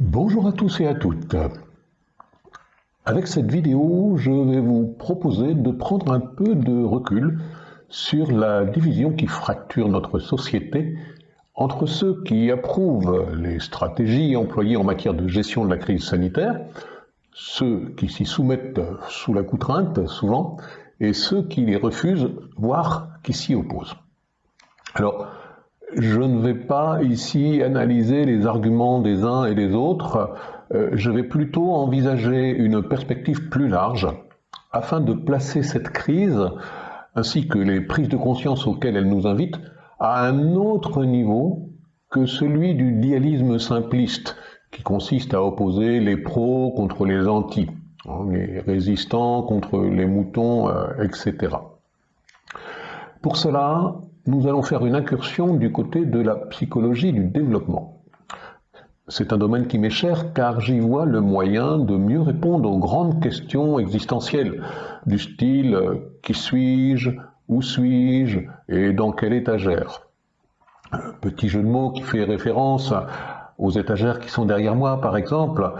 Bonjour à tous et à toutes. Avec cette vidéo, je vais vous proposer de prendre un peu de recul sur la division qui fracture notre société entre ceux qui approuvent les stratégies employées en matière de gestion de la crise sanitaire, ceux qui s'y soumettent sous la contrainte souvent, et ceux qui les refusent, voire qui s'y opposent. Alors, je ne vais pas ici analyser les arguments des uns et des autres, euh, je vais plutôt envisager une perspective plus large afin de placer cette crise, ainsi que les prises de conscience auxquelles elle nous invite, à un autre niveau que celui du dialisme simpliste, qui consiste à opposer les pros contre les anti, hein, les résistants contre les moutons, euh, etc. Pour cela, nous allons faire une incursion du côté de la psychologie du développement. C'est un domaine qui m'est cher car j'y vois le moyen de mieux répondre aux grandes questions existentielles du style qui suis-je, où suis-je et dans quelle étagère. Petit jeu de mots qui fait référence aux étagères qui sont derrière moi, par exemple,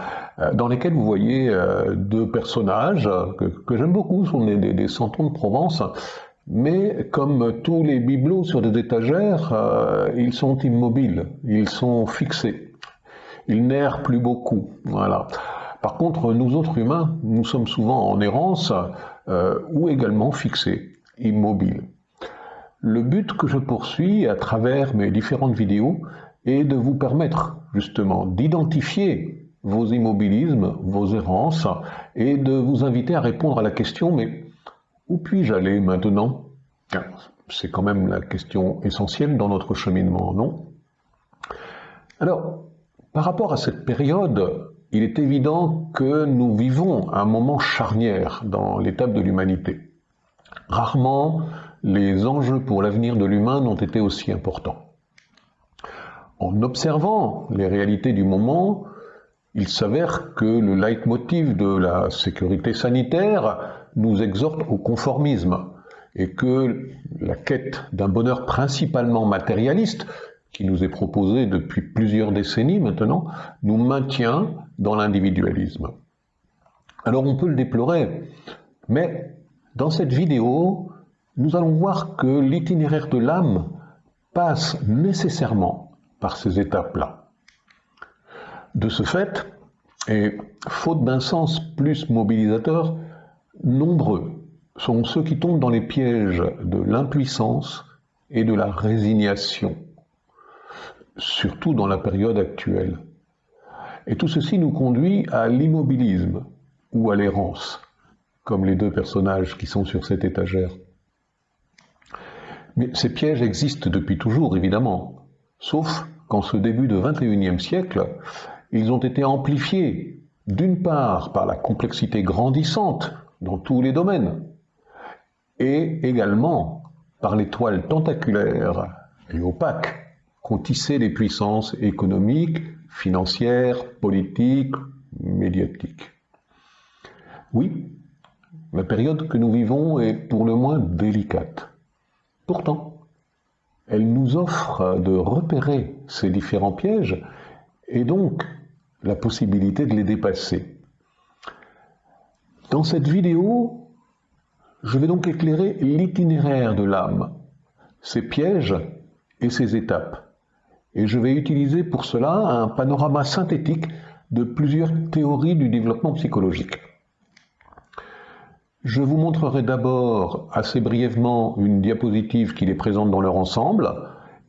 dans lesquelles vous voyez euh, deux personnages que, j'aime beaucoup, ce sont des, des, de Provence, mais comme tous les bibelots sur des étagères, euh, ils sont immobiles, ils sont fixés. Ils n'errent plus beaucoup. Voilà. Par contre, nous autres humains, nous sommes souvent en errance euh, ou également fixés, immobiles. Le but que je poursuis à travers mes différentes vidéos est de vous permettre justement d'identifier vos immobilismes, vos errances, et de vous inviter à répondre à la question, mais où puis-je aller maintenant? C'est quand même la question essentielle dans notre cheminement, non? Alors, par rapport à cette période, il est évident que nous vivons un moment charnière dans l'étape de l'humanité. Rarement les enjeux pour l'avenir de l'humain n'ont été aussi importants. En observant les réalités du moment, il s'avère que le leitmotiv de la sécurité sanitaire nous exhorte au conformisme et que la quête d'un bonheur principalement matérialiste, qui nous est proposé depuis plusieurs décennies maintenant, nous maintient dans l'individualisme. Alors on peut le déplorer, mais dans cette vidéo, nous allons voir que l'itinéraire de l'âme passe nécessairement par ces étapes-là. De ce fait, et faute d'un sens plus mobilisateur, nombreux sont ceux qui tombent dans les pièges de l'impuissance et de la résignation, surtout dans la période actuelle. Et tout ceci nous conduit à l'immobilisme ou à l'errance, comme les deux personnages qui sont sur cette étagère. Mais ces pièges existent depuis toujours, évidemment, sauf qu'en ce début de XXIe siècle, ils ont été amplifiés, d'une part par la complexité grandissante dans tous les domaines, et également par les toiles tentaculaires et opaques qu'ont tissées les puissances économiques, financières, politiques, médiatiques. Oui, la période que nous vivons est pour le moins délicate. Pourtant, elle nous offre de repérer ces différents pièges et donc la possibilité de les dépasser. Dans cette vidéo, je vais donc éclairer l'itinéraire de l'âme, ses pièges et ses étapes. Et je vais utiliser pour cela un panorama synthétique de plusieurs théories du développement psychologique. Je vous montrerai d'abord assez brièvement une diapositive qui les présente dans leur ensemble,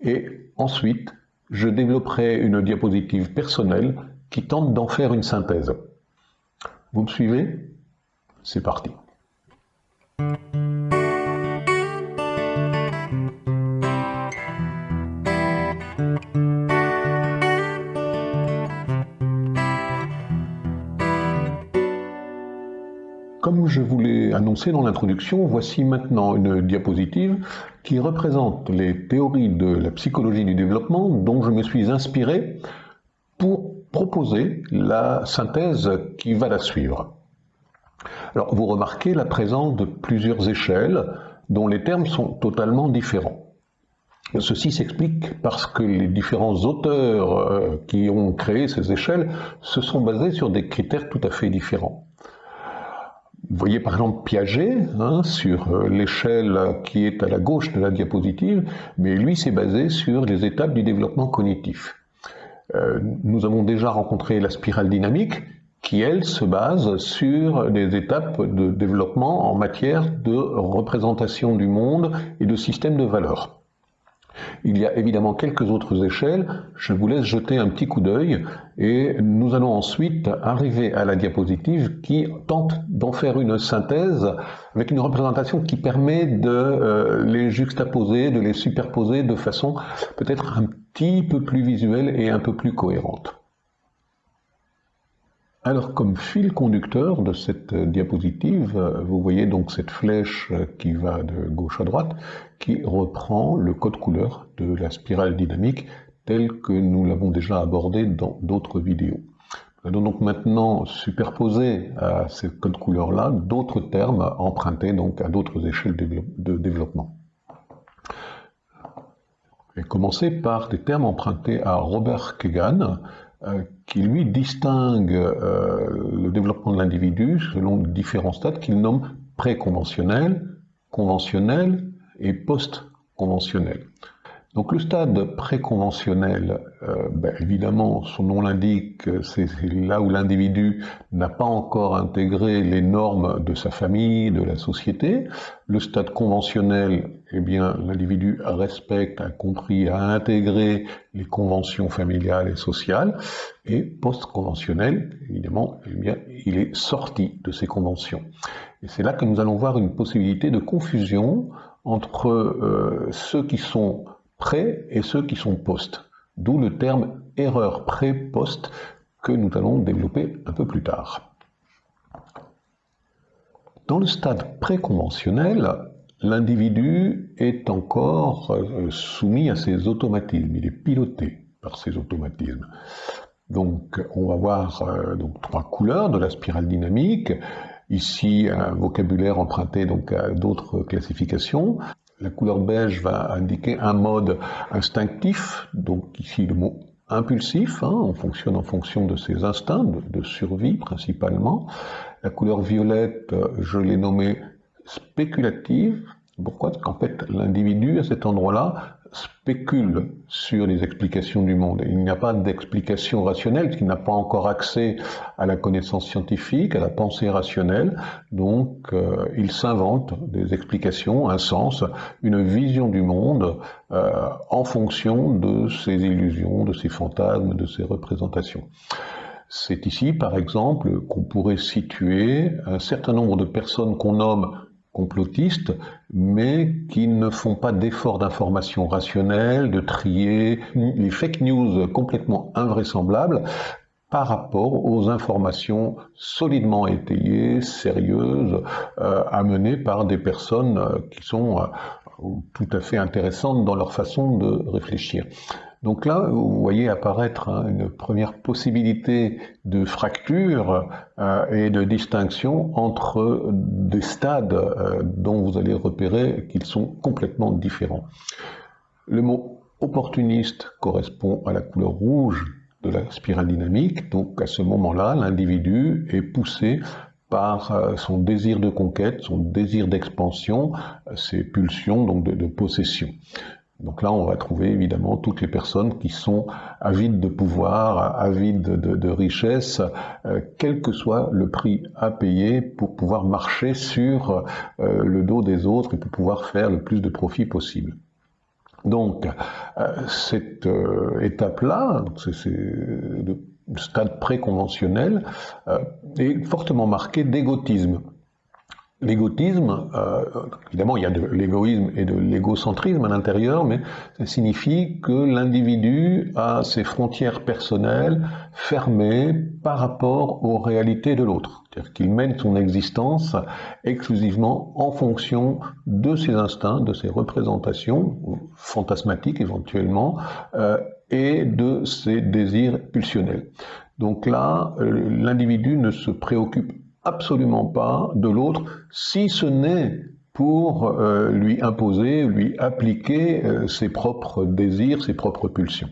et ensuite je développerai une diapositive personnelle qui tente d'en faire une synthèse. Vous me suivez? C'est parti. Comme je vous l'ai annoncé dans l'introduction, voici maintenant une diapositive qui représente les théories de la psychologie du développement dont je me suis inspiré pour proposer la synthèse qui va la suivre. Alors, vous remarquez la présence de plusieurs échelles dont les termes sont totalement différents. Ceci s'explique parce que les différents auteurs euh, qui ont créé ces échelles se sont basés sur des critères tout à fait différents. Vous voyez par exemple Piaget hein, sur euh, l'échelle qui est à la gauche de la diapositive, mais lui s'est basé sur les étapes du développement cognitif. Euh, nous avons déjà rencontré la spirale dynamique qui, elle, se base sur des étapes de développement en matière de représentation du monde et de système de valeurs. Il y a évidemment quelques autres échelles, je vous laisse jeter un petit coup d'œil et nous allons ensuite arriver à la diapositive qui tente d'en faire une synthèse avec une représentation qui permet de euh, les juxtaposer, de les superposer de façon peut-être un petit peu plus visuelle et un peu plus cohérente. Alors, comme fil conducteur de cette diapositive, vous voyez donc cette flèche qui va de gauche à droite, qui reprend le code couleur de la spirale dynamique tel que nous l'avons déjà abordé dans d'autres vidéos. Nous allons donc maintenant superposer à ce code couleur-là d'autres termes empruntés donc à d'autres échelles de développement. Et commencer par des termes empruntés à Robert Kegan, euh, qui lui distingue euh, le développement de l'individu selon différents stades qu'il nomme préconventionnel, conventionnel et post-conventionnel. Donc le stade préconventionnel, euh, ben, évidemment, son nom l'indique, c'est là où l'individu n'a pas encore intégré les normes de sa famille, de la société. Le stade conventionnel, eh bien, l'individu respecte, a compris, a intégré les conventions familiales et sociales. Et post-conventionnel, évidemment, eh bien, il est sorti de ces conventions. Et c'est là que nous allons voir une possibilité de confusion entre euh, ceux qui sont pré et ceux qui sont post. D'où le terme erreur pré-post que nous allons développer un peu plus tard. Dans le stade préconventionnel, l'individu est encore euh, soumis à ses automatismes, il est piloté par ses automatismes. Donc on va voir euh, donc, trois couleurs de la spirale dynamique, ici un vocabulaire emprunté donc à d'autres classifications. La couleur beige va indiquer un mode instinctif, donc ici le mot impulsif, hein, on fonctionne en fonction de ses instincts, de, survie principalement. La couleur violette, je l'ai nommée spéculative. Pourquoi? Parce qu'en fait, l'individu, à cet endroit-là, spécule sur les explications du monde. Il n'y a pas d'explication rationnelle, qui n'a pas encore accès à la connaissance scientifique, à la pensée rationnelle. Donc, euh, il s'invente des explications, un sens, une vision du monde euh, en fonction de ses illusions, de ses fantasmes, de ses représentations. C'est ici, par exemple, qu'on pourrait situer un certain nombre de personnes qu'on nomme complotistes, mais qui ne font pas d'efforts d'information rationnelle, de trier les fake news complètement invraisemblables par rapport aux informations solidement étayées, sérieuses, euh, amenées par des personnes euh, qui sont euh, tout à fait intéressantes dans leur façon de réfléchir. Donc là, vous voyez apparaître hein, une première possibilité de fracture euh, et de distinction entre des stades euh, dont vous allez repérer qu'ils sont complètement différents. Le mot opportuniste correspond à la couleur rouge de la spirale dynamique, donc à ce moment-là, l'individu est poussé par euh, son désir de conquête, son désir d'expansion, ses pulsions donc de possession. Donc là, on va trouver évidemment toutes les personnes qui sont avides de pouvoir, avides de, richesse, euh, quel que soit le prix à payer pour pouvoir marcher sur euh, le dos des autres et pour pouvoir faire le plus de profit possible. Donc, euh, cette étape-là, c'est le stade préconventionnel, est fortement marqué d'égotisme. L'égotisme, euh, évidemment, il y a de l'égoïsme et de l'égocentrisme à l'intérieur, mais ça signifie que l'individu a ses frontières personnelles fermées par rapport aux réalités de l'autre. C'est-à-dire qu'il mène son existence exclusivement en fonction de ses instincts, de ses représentations, fantasmatiques éventuellement, euh, et de ses désirs pulsionnels. Donc là, euh, l'individu ne se préoccupe absolument pas de l'autre, si ce n'est pour euh, lui imposer, lui appliquer euh, ses propres désirs, ses propres pulsions.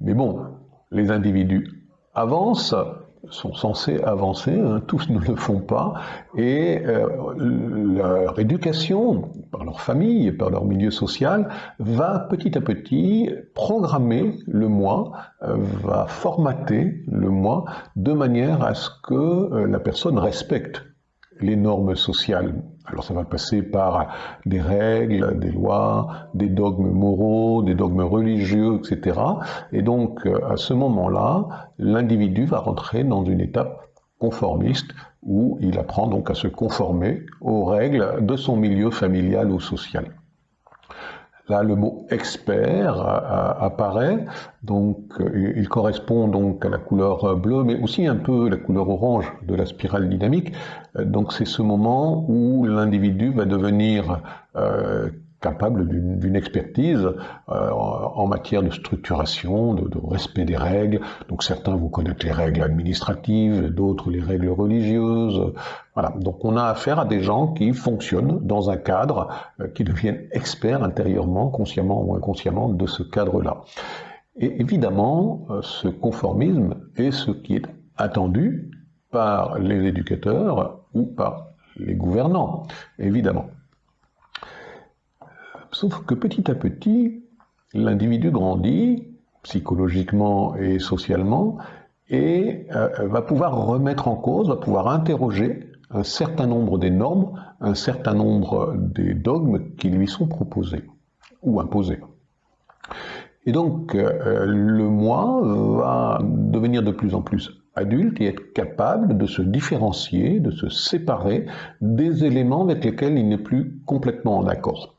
Mais bon, les individus avancent, sont censés avancer, hein, tous ne le font pas, et leur éducation, par leur famille, par leur milieu social, va petit à petit programmer le moi, euh, va formater le moi, de manière à ce que euh, la personne respecte les normes sociales. Alors ça va passer par des règles, des lois, des dogmes moraux, des dogmes religieux, etc. Et donc à ce moment-là, l'individu va rentrer dans une étape conformiste où il apprend donc à se conformer aux règles de son milieu familial ou social. Là, le mot expert apparaît, donc euh, il correspond donc à la couleur bleue, mais aussi un peu la couleur orange de la spirale dynamique. Euh, donc c'est ce moment où l'individu va devenir euh, capable d'une expertise euh, en matière de structuration, de, respect des règles. Donc certains vont connaître les règles administratives, d'autres les règles religieuses. Voilà. Donc on a affaire à des gens qui fonctionnent dans un cadre, euh, qui deviennent experts intérieurement, consciemment ou inconsciemment de ce cadre-là. Et évidemment, euh, ce conformisme est ce qui est attendu par les éducateurs ou par les gouvernants, évidemment. Sauf que petit à petit, l'individu grandit psychologiquement et socialement et euh, va pouvoir remettre en cause, va pouvoir interroger un certain nombre des normes, un certain nombre des dogmes qui lui sont proposés ou imposés. Et donc, euh, le moi va devenir de plus en plus adulte et être capable de se différencier, de se séparer des éléments avec lesquels il n'est plus complètement en accord.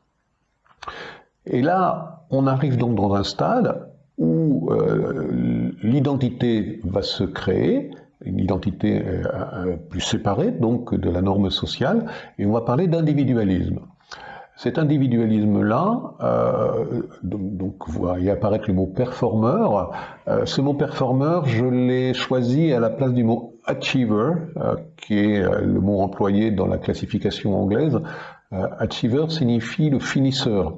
Et là, on arrive donc dans un stade où euh, l'identité va se créer, une identité euh, euh, plus séparée donc de la norme sociale, et on va parler d'individualisme. Cet individualisme-là, donc, vous voyez apparaître le mot performeur. ce mot performeur, je l'ai choisi à la place du mot achiever, qui est le mot employé dans la classification anglaise. Achiever signifie le finisseur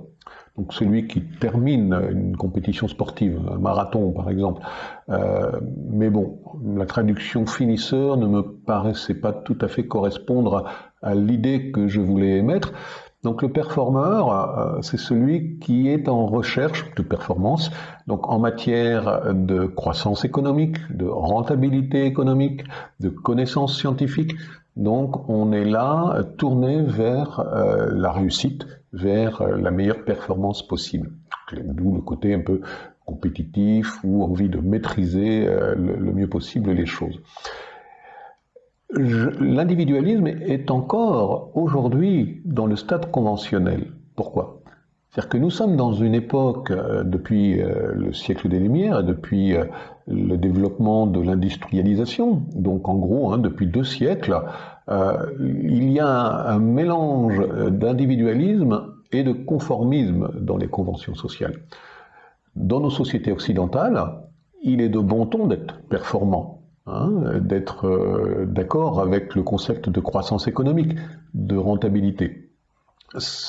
donc celui qui termine une compétition sportive, un marathon par exemple. Euh, mais bon, la traduction finisseur ne me paraissait pas tout à fait correspondre à, l'idée que je voulais émettre. Donc le performeur, euh, c'est celui qui est en recherche de performance, donc en matière de croissance économique, de rentabilité économique, de connaissances scientifiques. Donc on est là tourné vers euh, la réussite, vers euh, la meilleure performance possible. D'où le côté un peu compétitif ou envie de maîtriser euh, le, mieux possible les choses. L'individualisme est encore aujourd'hui dans le stade conventionnel. Pourquoi? C'est-à-dire que nous sommes dans une époque, euh, depuis le siècle des Lumières, depuis le développement de l'industrialisation, donc en gros, hein, depuis deux siècles, euh, il y a un, mélange d'individualisme et de conformisme dans les conventions sociales. Dans nos sociétés occidentales, il est de bon ton d'être performant, hein, d'être euh, d'accord avec le concept de croissance économique, de rentabilité.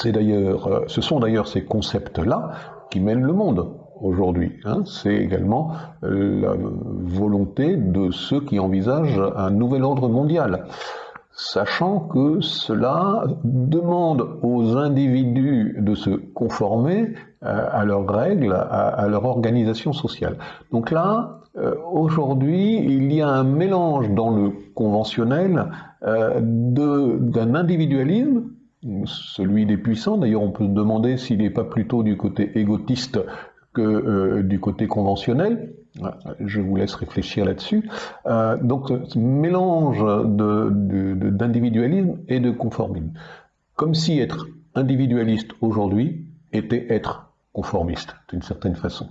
D'ailleurs, euh, ce sont d'ailleurs ces concepts-là qui mènent le monde aujourd'hui. Hein. C'est également la volonté de ceux qui envisagent un nouvel ordre mondial sachant que cela demande aux individus de se conformer euh, à leurs règles, à, leur organisation sociale. Donc là, euh, aujourd'hui, il y a un mélange dans le conventionnel euh, d'un individualisme, celui des puissants, d'ailleurs on peut se demander s'il n'est pas plutôt du côté égotiste que du côté conventionnel, je vous laisse réfléchir là-dessus. Euh, donc, ce mélange d'individualisme et de conformisme. Comme si être individualiste aujourd'hui était être conformiste, d'une certaine façon.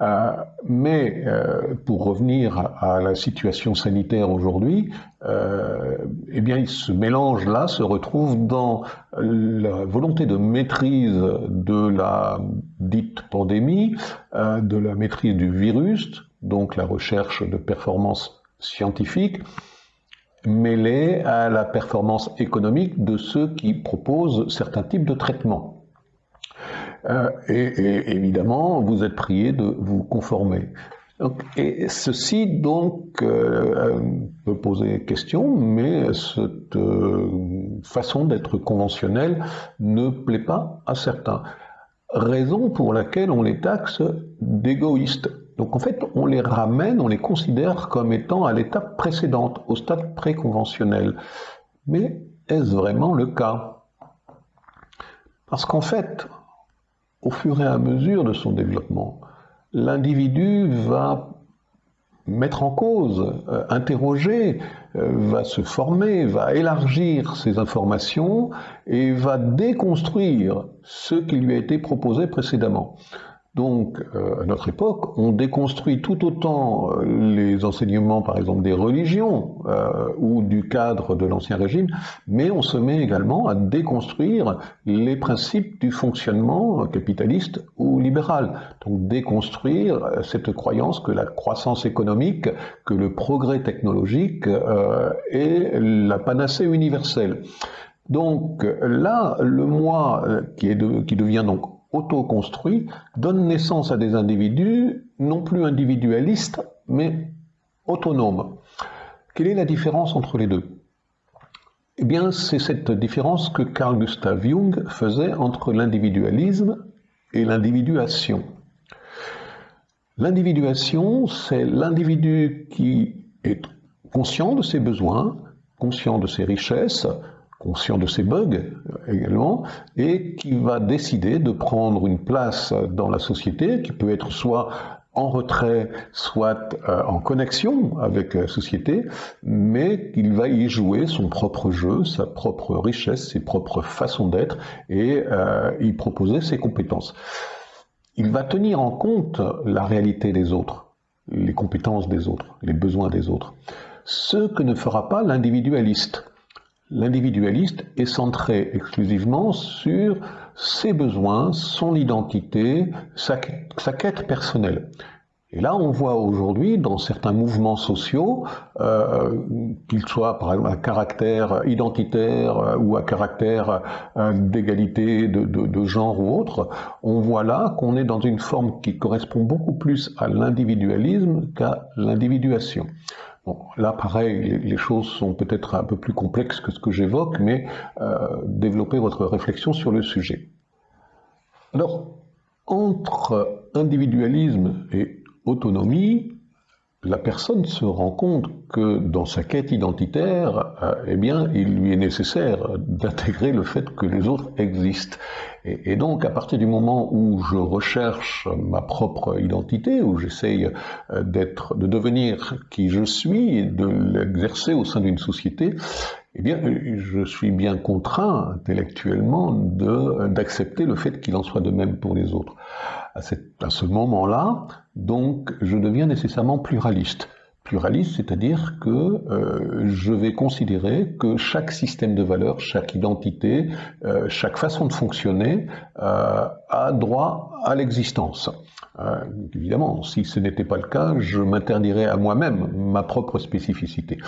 Euh, mais euh, pour revenir à, la situation sanitaire aujourd'hui, euh, eh ce mélange-là se retrouve dans la volonté de maîtrise de la dite pandémie, de la maîtrise du virus, donc la recherche de performances scientifiques, mêlée à la performance économique de ceux qui proposent certains types de traitements. Euh, et, évidemment, vous êtes prié de vous conformer. et ceci donc euh, peut poser question, mais cette façon d'être conventionnelle ne plaît pas à certains. Raison pour laquelle on les taxe d'égoïstes. Donc en fait, on les ramène, on les considère comme étant à l'étape précédente, au stade préconventionnel. Mais est-ce vraiment le cas? Parce qu'en fait, au fur et à mesure de son développement, l'individu va mettre en cause, euh, interroger, euh, va se former, va élargir ses informations et va déconstruire ce qui lui a été proposé précédemment. Donc, euh, à notre époque, on déconstruit tout autant euh, les enseignements, par exemple, des religions euh, ou du cadre de l'Ancien Régime, mais on se met également à déconstruire les principes du fonctionnement capitaliste ou libéral. Donc, déconstruire cette croyance que la croissance économique, que le progrès technologique est la panacée universelle. Donc là, le moi qui, est qui devient donc autoconstruit donne naissance à des individus non plus individualistes, mais autonomes. Quelle est la différence entre les deux? Eh bien, c'est cette différence que Carl Gustav Jung faisait entre l'individualisme et l'individuation. L'individuation, c'est l'individu qui est conscient de ses besoins, conscient de ses richesses, conscient de ses bugs également, et qui va décider de prendre une place dans la société, qui peut être soit en retrait, soit euh, en connexion avec la société, mais qu'il va y jouer son propre jeu, sa propre richesse, ses propres façons d'être, et euh, y proposer ses compétences. Il va tenir en compte la réalité des autres, les compétences des autres, les besoins des autres. Ce que ne fera pas l'individualiste. L'individualiste est centré exclusivement sur ses besoins, son identité, sa, quête personnelle. Et là, on voit aujourd'hui dans certains mouvements sociaux, euh, qu'ils soient par exemple à caractère identitaire euh, ou à caractère euh, d'égalité de, de, genre ou autre, on voit là qu'on est dans une forme qui correspond beaucoup plus à l'individualisme qu'à l'individuation. Là, pareil, les choses sont peut-être un peu plus complexes que ce que j'évoque, mais euh, développez votre réflexion sur le sujet. Alors, entre individualisme et autonomie, la personne se rend compte que dans sa quête identitaire, euh, eh bien, il lui est nécessaire d'intégrer le fait que les autres existent. Et, donc, à partir du moment où je recherche ma propre identité, où j'essaye euh, d'être, de devenir qui je suis et de l'exercer au sein d'une société, eh bien, je suis bien contraint intellectuellement d'accepter le fait qu'il en soit de même pour les autres. À, ce moment-là, donc, je deviens nécessairement pluraliste. Pluraliste, c'est-à-dire que euh, je vais considérer que chaque système de valeurs, chaque identité, euh, chaque façon de fonctionner euh, a droit à l'existence. Évidemment, si ce n'était pas le cas, je m'interdirais à moi-même ma propre spécificité.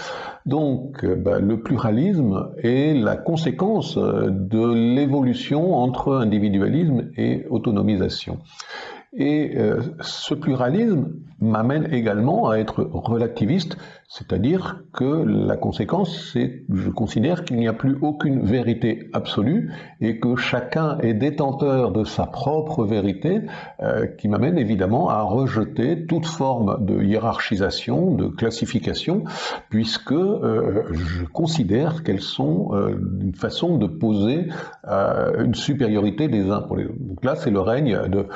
Donc, ben, le pluralisme est la conséquence de l'évolution entre individualisme et autonomisation. Et euh, ce pluralisme m'amène également à être relativiste, c'est-à-dire que la conséquence, c'est je considère qu'il n'y a plus aucune vérité absolue et que chacun est détenteur de sa propre vérité, euh, qui m'amène évidemment à rejeter toute forme de hiérarchisation, de classification, puisque euh, je considère qu'elles sont une façon de poser une supériorité des uns pour les autres. Donc là, c'est le règne de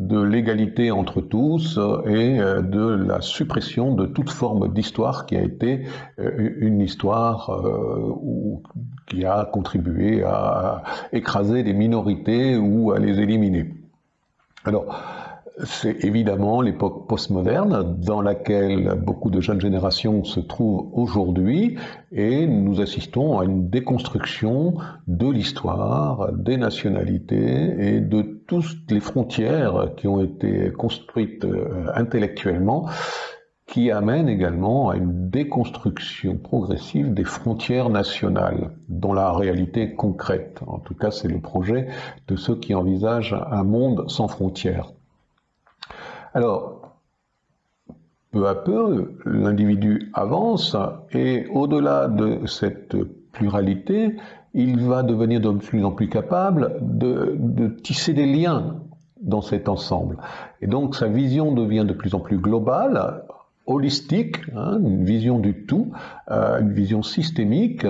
de l'égalité entre tous et euh, de la suppression de toute forme d'histoire qui a été euh, une histoire euh, qui a contribué à écraser les minorités ou à les éliminer. Alors, c'est évidemment l'époque postmoderne dans laquelle beaucoup de jeunes générations se trouvent aujourd'hui et nous assistons à une déconstruction de l'histoire, des nationalités et de toutes les frontières qui ont été construites euh, intellectuellement qui amène également à une déconstruction progressive des frontières nationales dans la réalité concrète. En tout cas, c'est le projet de ceux qui envisagent un monde sans frontières. Alors, peu à peu, l'individu avance et au-delà de cette pluralité, il va devenir de plus en plus capable de, tisser des liens dans cet ensemble. Et donc sa vision devient de plus en plus globale, holistique, hein, une vision du tout, euh, une vision systémique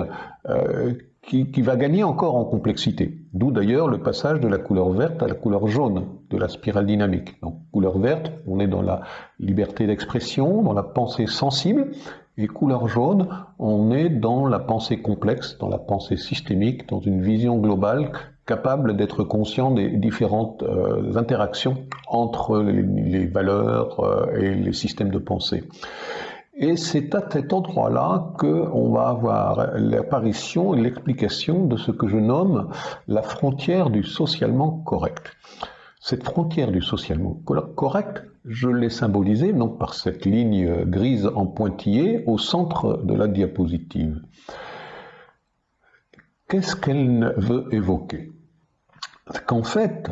euh, qui, qui, va gagner encore en complexité. D'où d'ailleurs le passage de la couleur verte à la couleur jaune de la spirale dynamique. Donc couleur verte, on est dans la liberté d'expression, dans la pensée sensible, et couleur jaune, on est dans la pensée complexe, dans la pensée systémique, dans une vision globale capable d'être conscient des différentes euh, interactions entre les, valeurs euh, et les systèmes de pensée. Et c'est à cet endroit-là qu'on va avoir l'apparition et l'explication de ce que je nomme la frontière du socialement correct. Cette frontière du socialement correct, je l'ai symbolisée par cette ligne grise en pointillé au centre de la diapositive. Qu'est-ce qu'elle veut évoquer? Qu'en fait,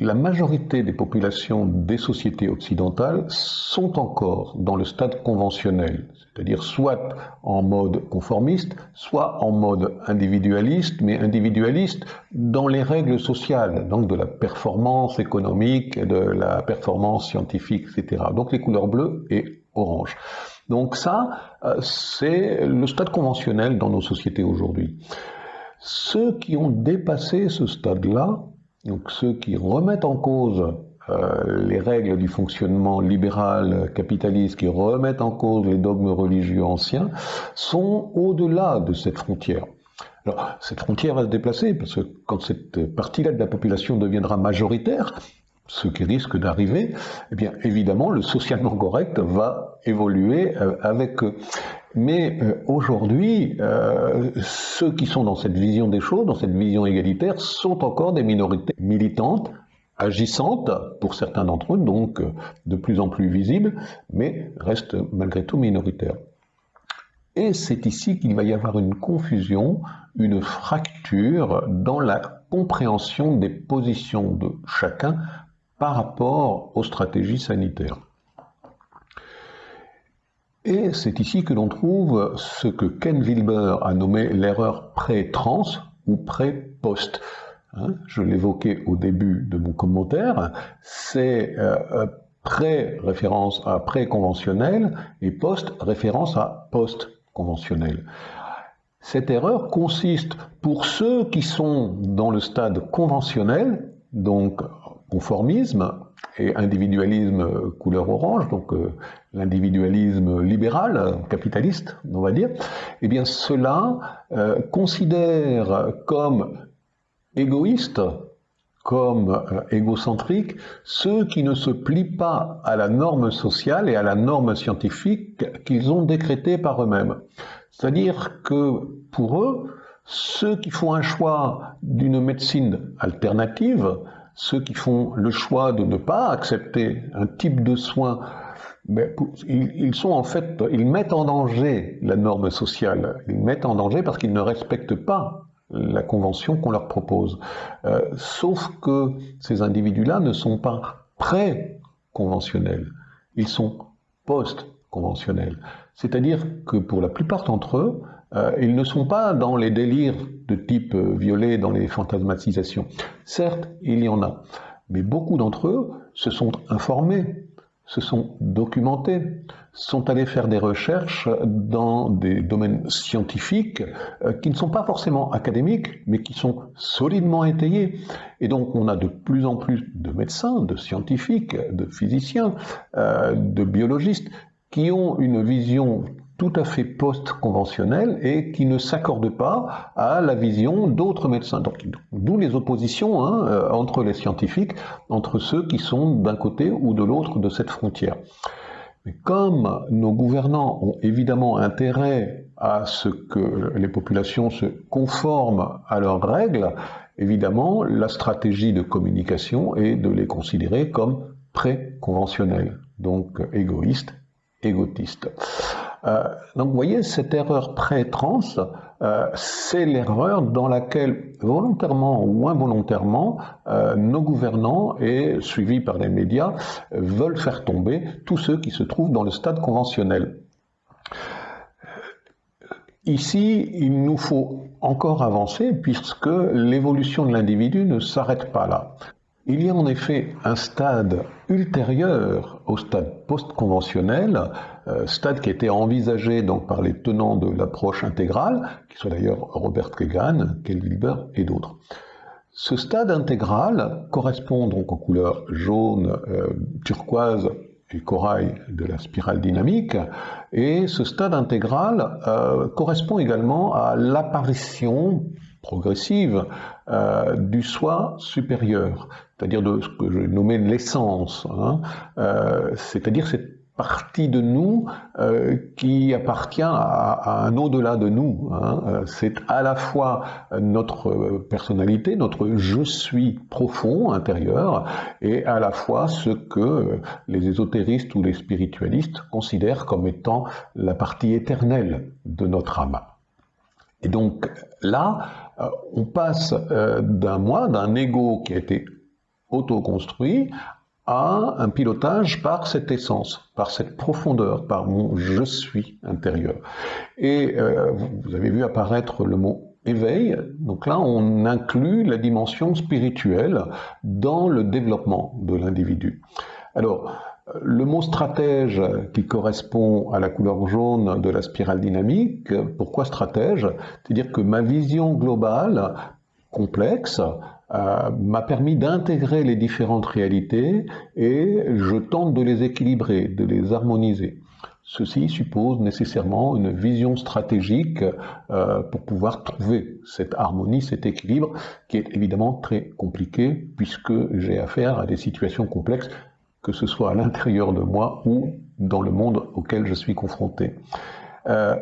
la majorité des populations des sociétés occidentales sont encore dans le stade conventionnel, c'est-à-dire soit en mode conformiste, soit en mode individualiste, mais individualiste dans les règles sociales, donc de la performance économique, de la performance scientifique, etc. Donc les couleurs bleues et orange. Donc ça, euh, c'est le stade conventionnel dans nos sociétés aujourd'hui. Ceux qui ont dépassé ce stade-là, donc ceux qui remettent en cause euh, les règles du fonctionnement libéral capitaliste, qui remettent en cause les dogmes religieux anciens, sont au-delà de cette frontière. Alors, cette frontière va se déplacer parce que quand cette partie-là de la population deviendra majoritaire, ce qui risque d'arriver, eh bien évidemment le socialement correct va évoluer euh, avec eux. Mais euh, aujourd'hui, euh, ceux qui sont dans cette vision des choses, dans cette vision égalitaire, sont encore des minorités militantes, agissantes pour certains d'entre eux, donc de plus en plus visibles, mais restent malgré tout minoritaires. Et c'est ici qu'il va y avoir une confusion, une fracture dans la compréhension des positions de chacun par rapport aux stratégies sanitaires. Et c'est ici que l'on trouve ce que Ken Wilber a nommé l'erreur pré-trans ou pré-post. Hein, je l'évoquais au début de mon commentaire, c'est euh, pré-référence à pré-conventionnel et post-référence à post-conventionnel. Cette erreur consiste pour ceux qui sont dans le stade conventionnel, donc conformisme et individualisme couleur orange, donc euh, l'individualisme libéral, capitaliste, on va dire, eh bien cela euh, considère comme égoïste, comme euh, égocentrique, ceux qui ne se plient pas à la norme sociale et à la norme scientifique qu'ils ont décrétée par eux-mêmes. C'est-à-dire que pour eux, ceux qui font un choix d'une médecine alternative, ceux qui font le choix de ne pas accepter un type de soins, mais ils, en mettent en danger la norme sociale. Ils mettent en danger parce qu'ils ne respectent pas la convention qu'on leur propose. Euh, sauf que ces individus-là ne sont pas pré-conventionnels, ils sont post-conventionnels. C'est-à-dire que pour la plupart d'entre eux, euh, ils ne sont pas dans les délires de type euh, violet, dans les fantasmatisations. Certes, il y en a, mais beaucoup d'entre eux se sont informés, se sont documentés, sont allés faire des recherches dans des domaines scientifiques euh, qui ne sont pas forcément académiques, mais qui sont solidement étayés. Et donc on a de plus en plus de médecins, de scientifiques, de physiciens, de biologistes qui ont une vision tout à fait post-conventionnelle et qui ne s'accorde pas à la vision d'autres médecins. D'où les oppositions hein, euh, entre les scientifiques, entre ceux qui sont d'un côté ou de l'autre de cette frontière. Comme nos gouvernants ont évidemment intérêt à ce que les populations se conforment à leurs règles, évidemment, la stratégie de communication est de les considérer comme pré-conventionnels, donc égoïstes égotiste. Euh, donc vous voyez, cette erreur pré-trans, euh, c'est l'erreur dans laquelle, volontairement ou involontairement, euh, nos gouvernants et suivis par les médias veulent faire tomber tous ceux qui se trouvent dans le stade conventionnel. Ici, il nous faut encore avancer puisque l'évolution de l'individu ne s'arrête pas là. Il y a en effet un stade ultérieur au stade post-conventionnel, euh, stade qui été envisagé donc par les tenants de l'approche intégrale, qui sont d'ailleurs Robert Kagan, Ken Wilber et d'autres. Ce stade intégral correspond donc aux couleurs jaune, euh, turquoise et corail de la spirale dynamique, et ce stade intégral euh, correspond également à l'apparition progressive du soi supérieur, c'est-à-dire de ce que je nommais l'essence, hein, euh, c'est-à-dire cette partie de nous euh, qui appartient à, un au-delà de nous. Hein. C'est à la fois notre personnalité, notre je suis profond intérieur, et à la fois ce que les ésotéristes ou les spiritualistes considèrent comme étant la partie éternelle de notre âme. Et donc là, euh, on passe euh, d'un moi, d'un ego qui a été auto-construit, à un pilotage par cette essence, par cette profondeur, par mon je suis intérieur. Et euh, vous avez vu apparaître le mot éveil, donc là on inclut la dimension spirituelle dans le développement de l'individu. Alors, le mot stratège qui correspond à la couleur jaune de la spirale dynamique, pourquoi stratège? C'est-à-dire que ma vision globale, complexe, euh, m'a permis d'intégrer les différentes réalités et je tente de les équilibrer, de les harmoniser. Ceci suppose nécessairement une vision stratégique euh, pour pouvoir trouver cette harmonie, cet équilibre, qui est évidemment très compliqué puisque j'ai affaire à des situations complexes que ce soit à l'intérieur de moi ou dans le monde auquel je suis confronté. Euh,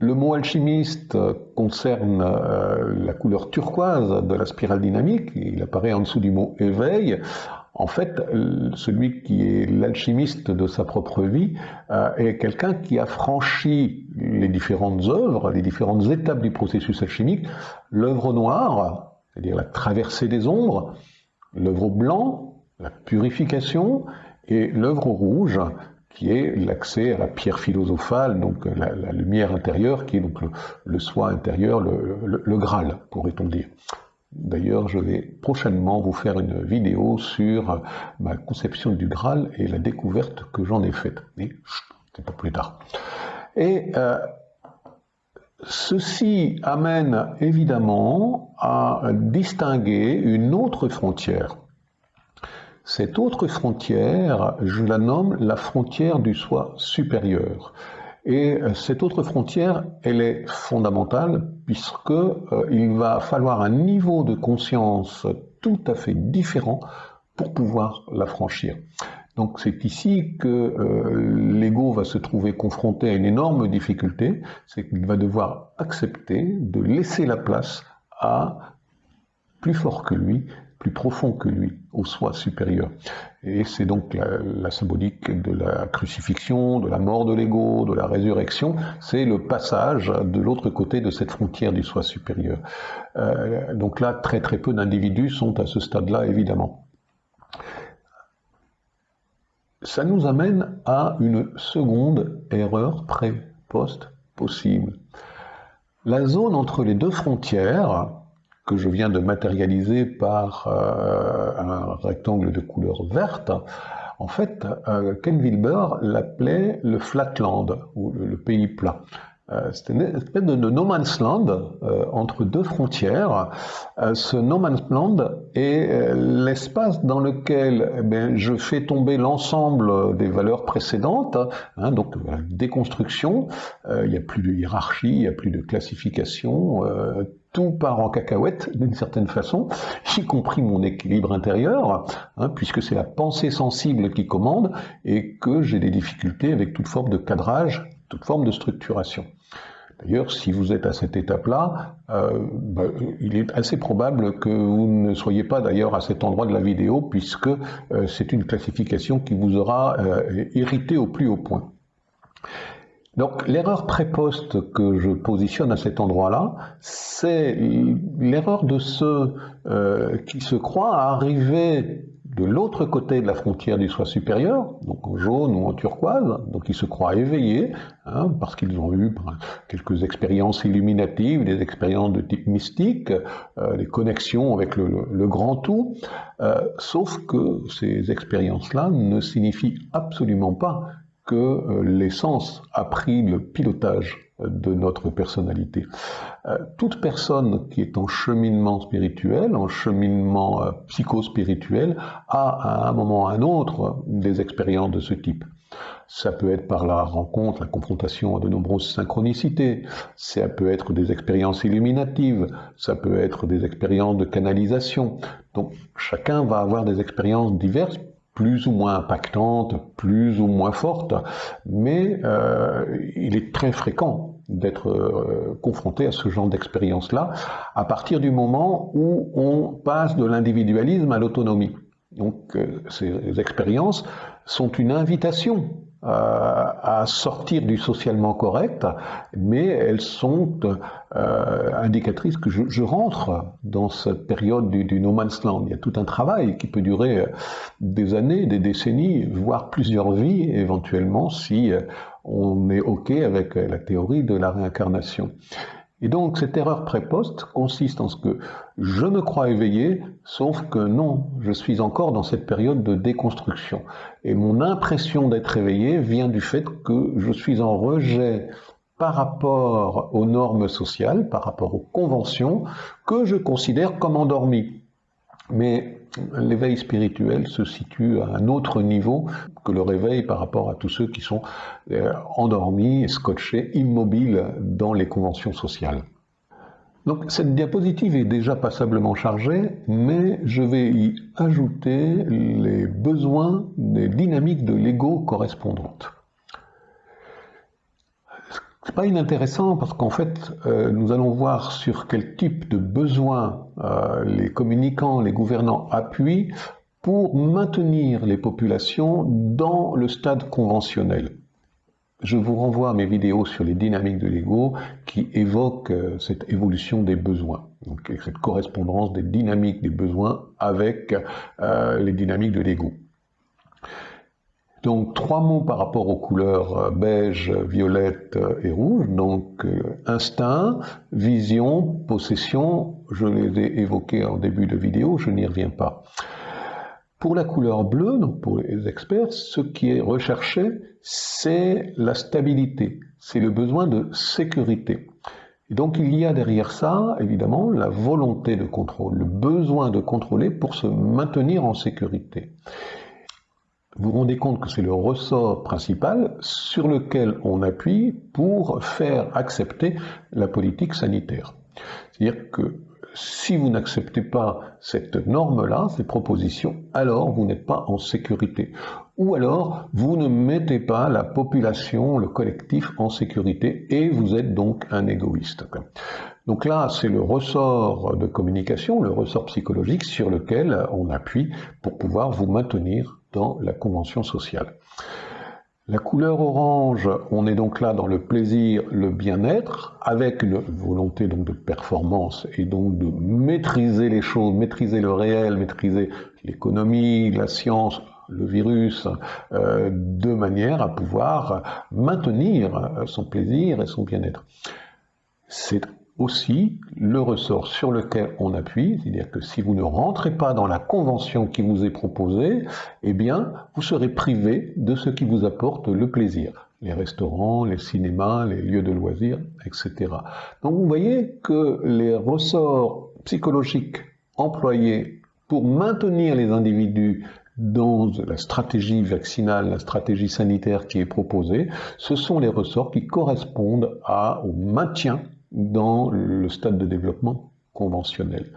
le mot alchimiste concerne euh, la couleur turquoise de la spirale dynamique, il apparaît en dessous du mot éveil. En fait, celui qui est l'alchimiste de sa propre vie euh, est quelqu'un qui a franchi les différentes œuvres, les différentes étapes du processus alchimique, l'œuvre noire, c'est-à-dire la traversée des ombres, l'œuvre blanc, la purification, et l'œuvre rouge, qui est l'accès à la pierre philosophale, donc la, lumière intérieure, qui est donc le, soi intérieur, le, Graal, pourrait-on dire. D'ailleurs, je vais prochainement vous faire une vidéo sur ma conception du Graal et la découverte que j'en ai faite. Mais c'est pour plus tard. Et euh, ceci amène évidemment à distinguer une autre frontière cette autre frontière, je la nomme la frontière du soi supérieur. Et euh, cette autre frontière, elle est fondamentale puisque euh, il va falloir un niveau de conscience tout à fait différent pour pouvoir la franchir. Donc c'est ici que euh, l'ego va se trouver confronté à une énorme difficulté, c'est qu'il va devoir accepter de laisser la place à plus fort que lui, plus profond que lui, au soi supérieur. Et c'est donc la, symbolique de la crucifixion, de la mort de l'ego, de la résurrection, c'est le passage de l'autre côté de cette frontière du soi supérieur. Euh, donc là, très très peu d'individus sont à ce stade-là, évidemment. Ça nous amène à une seconde erreur pré-post possible. La zone entre les deux frontières, que je viens de matérialiser par euh, un rectangle de couleur verte, en fait, euh, Ken Wilber l'appelait le flatland, ou le, pays plat. Euh, C'était une espèce de, no man's land entre deux frontières. ce no man's land est l'espace dans lequel eh je fais tomber l'ensemble des valeurs précédentes, hein, donc déconstruction, il n'y a plus de hiérarchie, il n'y a plus de classification, tout part en cacahuète d'une certaine façon, y compris mon équilibre intérieur, hein, puisque c'est la pensée sensible qui commande et que j'ai des difficultés avec toute forme de cadrage, toute forme de structuration. D'ailleurs, si vous êtes à cette étape-là, euh, bah, il est assez probable que vous ne soyez pas d'ailleurs à cet endroit de la vidéo, puisque euh, c'est une classification qui vous aura euh, irrité au plus haut point. Donc l'erreur pré-poste que je positionne à cet endroit-là, c'est l'erreur de ceux euh, qui se croient arriver de l'autre côté de la frontière du soi supérieur, donc en jaune ou en turquoise, donc ils se croient éveillés, hein, parce qu'ils ont eu quelques expériences illuminatives, des expériences de type mystique, euh, des connexions avec le, grand tout, euh, sauf que ces expériences-là ne signifient absolument pas que euh, l'essence a pris le pilotage de notre personnalité. Euh, toute personne qui est en cheminement spirituel, en cheminement euh, psychospirituel, a à un moment ou à un autre des expériences de ce type. Ça peut être par la rencontre, la confrontation à de nombreuses synchronicités, ça peut être des expériences illuminatives, ça peut être des expériences de canalisation. Donc chacun va avoir des expériences diverses plus ou moins impactantes, plus ou moins fortes, mais euh, il est très fréquent d'être euh, confronté à ce genre d'expérience-là à partir du moment où on passe de l'individualisme à l'autonomie. Donc euh, ces expériences sont une invitation à sortir du socialement correct, mais elles sont euh, indicatrices que je, je, rentre dans cette période du, du, no man's land. Il y a tout un travail qui peut durer des années, des décennies, voire plusieurs vies éventuellement, si on est OK avec la théorie de la réincarnation. Et donc cette erreur préposte consiste en ce que je me crois éveillé, sauf que non, je suis encore dans cette période de déconstruction. Et mon impression d'être éveillé vient du fait que je suis en rejet par rapport aux normes sociales, par rapport aux conventions que je considère comme endormies. Mais l'éveil spirituel se situe à un autre niveau que le réveil par rapport à tous ceux qui sont euh, endormis, scotchés, immobiles dans les conventions sociales. Donc cette diapositive est déjà passablement chargée, mais je vais y ajouter les besoins des dynamiques de l'ego correspondantes pas inintéressant parce qu'en fait, euh, nous allons voir sur quel type de besoins euh, les communicants, les gouvernants appuient pour maintenir les populations dans le stade conventionnel. Je vous renvoie à mes vidéos sur les dynamiques de l'ego qui évoquent euh, cette évolution des besoins, donc cette correspondance des dynamiques des besoins avec les dynamiques de l'ego. Donc trois mots par rapport aux couleurs euh, beige, violette euh, et rouge. Donc euh, instinct, vision, possession, je les ai évoqués en début de vidéo, je n'y reviens pas. Pour la couleur bleue, donc pour les experts, ce qui est recherché, c'est la stabilité, c'est le besoin de sécurité. Et donc il y a derrière ça, évidemment, la volonté de contrôle, le besoin de contrôler pour se maintenir en sécurité vous vous rendez compte que c'est le ressort principal sur lequel on appuie pour faire accepter la politique sanitaire. C'est-à-dire que si vous n'acceptez pas cette norme-là, ces propositions, alors vous n'êtes pas en sécurité. Ou alors vous ne mettez pas la population, le collectif en sécurité et vous êtes donc un égoïste. Donc là, c'est le ressort de communication, le ressort psychologique sur lequel on appuie pour pouvoir vous maintenir dans la convention sociale. La couleur orange, on est donc là dans le plaisir, le bien-être, avec une volonté donc de performance et donc de maîtriser les choses, maîtriser le réel, maîtriser l'économie, la science, le virus, euh, de manière à pouvoir maintenir son plaisir et son bien-être. C'est aussi le ressort sur lequel on appuie, c'est-à-dire que si vous ne rentrez pas dans la convention qui vous est proposée, eh bien, vous serez privé de ce qui vous apporte le plaisir. Les restaurants, les cinémas, les lieux de loisirs, etc. Donc vous voyez que les ressorts psychologiques employés pour maintenir les individus dans la stratégie vaccinale, la stratégie sanitaire qui est proposée, ce sont les ressorts qui correspondent au maintien dans le stade de développement conventionnel.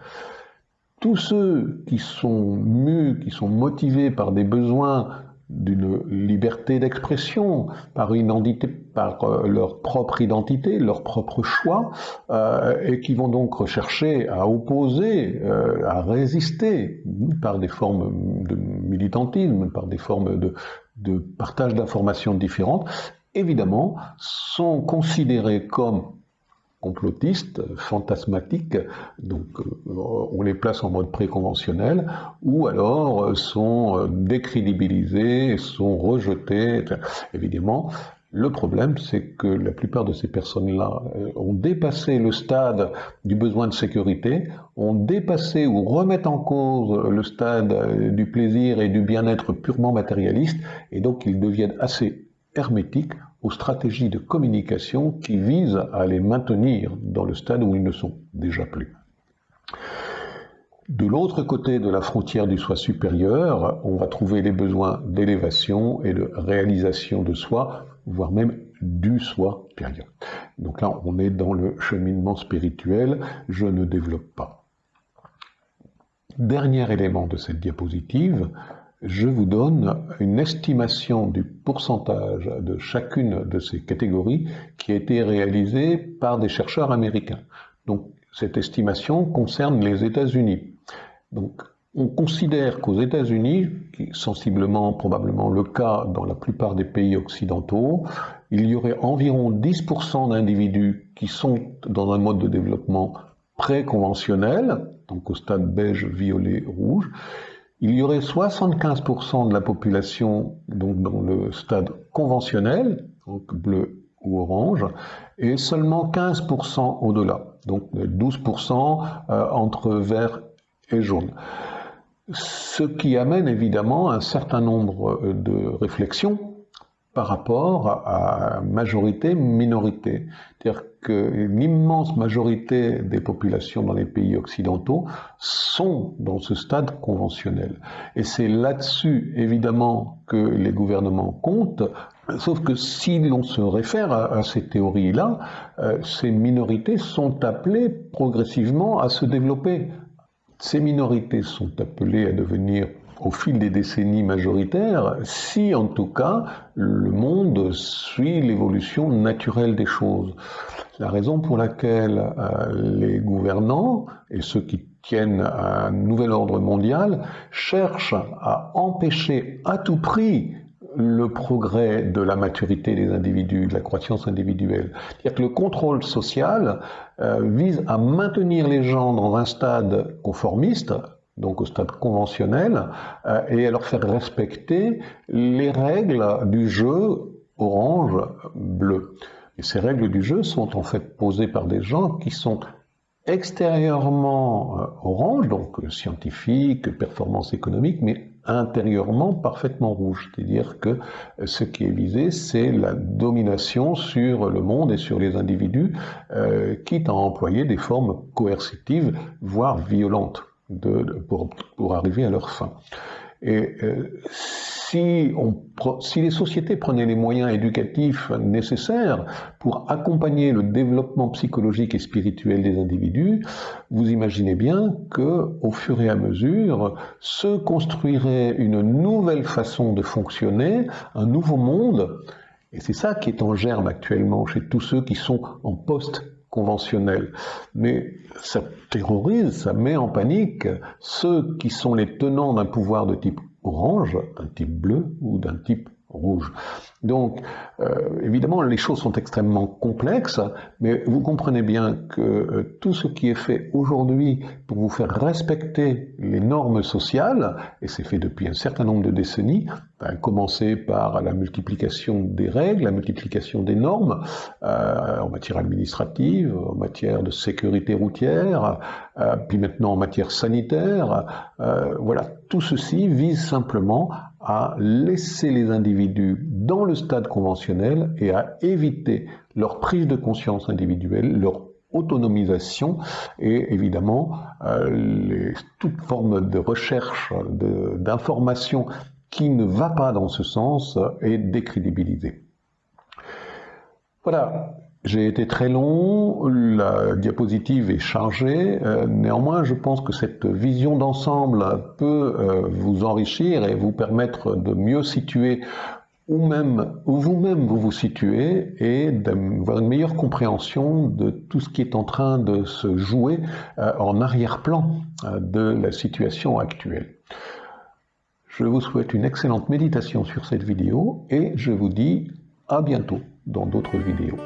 Tous ceux qui sont mus, qui sont motivés par des besoins d'une liberté d'expression, par euh, leur propre identité, leur propre choix, euh, et qui vont donc rechercher à opposer, euh, à résister par des formes de militantisme, par des formes de partage d'informations différentes, évidemment, sont considérés comme complotistes, fantasmatiques, donc euh, on les place en mode préconventionnel, ou alors sont décrédibilisés, sont rejetés. Évidemment, le problème, c'est que la plupart de ces personnes-là euh, ont dépassé le stade du besoin de sécurité, ont dépassé ou remettent en cause le stade euh, du plaisir et du bien-être purement matérialiste, et donc ils deviennent assez hermétiques aux stratégies de communication qui visent à les maintenir dans le stade où ils ne sont déjà plus. De l'autre côté de la frontière du soi supérieur, on va trouver les besoins d'élévation et de réalisation de soi voire même du soi supérieur. Donc là, on est dans le cheminement spirituel, je ne développe pas. Dernier élément de cette diapositive, je vous donne une estimation du pourcentage de chacune de ces catégories qui a été réalisée par des chercheurs américains. Donc cette estimation concerne les États-Unis. Donc on considère qu'aux États-Unis, qui est sensiblement probablement le cas dans la plupart des pays occidentaux, il y aurait environ 10% d'individus qui sont dans un mode de développement pré-conventionnel, donc au stade beige, violet, rouge. Il y aurait 75% de la population donc dans le stade conventionnel, donc bleu ou orange, et seulement 15% au-delà, donc 12% euh, entre vert et jaune. Ce qui amène évidemment un certain nombre euh, de réflexions par rapport à majorité-minorité. Que l'immense majorité des populations dans les pays occidentaux sont dans ce stade conventionnel. Et c'est là-dessus, évidemment, que les gouvernements comptent, Sauf que si l'on se réfère à, ces théories-là, euh, ces minorités sont appelées progressivement à se développer, ces minorités sont appelées à devenir au fil des décennies majoritaires si en tout cas le monde suit l'évolution naturelle des choses. La raison pour laquelle euh, les gouvernants et ceux qui tiennent un nouvel ordre mondial cherchent à empêcher à tout prix le progrès de la maturité des individus, de la croissance individuelle. C'est-à-dire que le contrôle social euh, vise à maintenir les gens dans un stade conformiste, donc au stade conventionnel, euh, et à leur faire respecter les règles du jeu orange-bleu. Et ces règles du jeu sont en fait posées par des gens qui sont extérieurement euh, orange, donc scientifique, performance économique, mais intérieurement parfaitement rouge. C'est-à-dire que ce qui est visé, c'est la domination sur le monde et sur les individus, euh, quitte à employer des formes coercitives, voire violentes, pour, arriver à leur fin. Et euh, si, si, les sociétés prenaient les moyens éducatifs nécessaires pour accompagner le développement psychologique et spirituel des individus, vous imaginez bien que, au fur et à mesure, se construirait une nouvelle façon de fonctionner, un nouveau monde. Et c'est ça qui est en germe actuellement chez tous ceux qui sont en poste conventionnel. Mais ça terrorise, ça met en panique ceux qui sont les tenants d'un pouvoir de type orange, d'un type bleu ou d'un type rouge. Donc, euh, évidemment, les choses sont extrêmement complexes, mais vous comprenez bien que euh, tout ce qui est fait aujourd'hui pour vous faire respecter les normes sociales, et c'est fait depuis un certain nombre de décennies, ben, commencer par la multiplication des règles, la multiplication des normes euh, en matière administrative, en matière de sécurité routière, puis maintenant en matière sanitaire, voilà, tout ceci vise simplement à laisser les individus dans le stade conventionnel et à éviter leur prise de conscience individuelle, leur autonomisation et évidemment euh, toute forme de recherche d'information qui ne va pas dans ce sens est décrédibilisée. Voilà, j'ai été très long, la diapositive est chargée, euh, néanmoins je pense que cette vision d'ensemble peut euh, vous enrichir et vous permettre de mieux situer où même où vous-même vous vous situez et d'avoir une meilleure compréhension de tout ce qui est en train de se jouer euh, en arrière-plan de la situation actuelle. Je vous souhaite une excellente méditation sur cette vidéo et je vous dis À bientôt dans d'autres vidéos.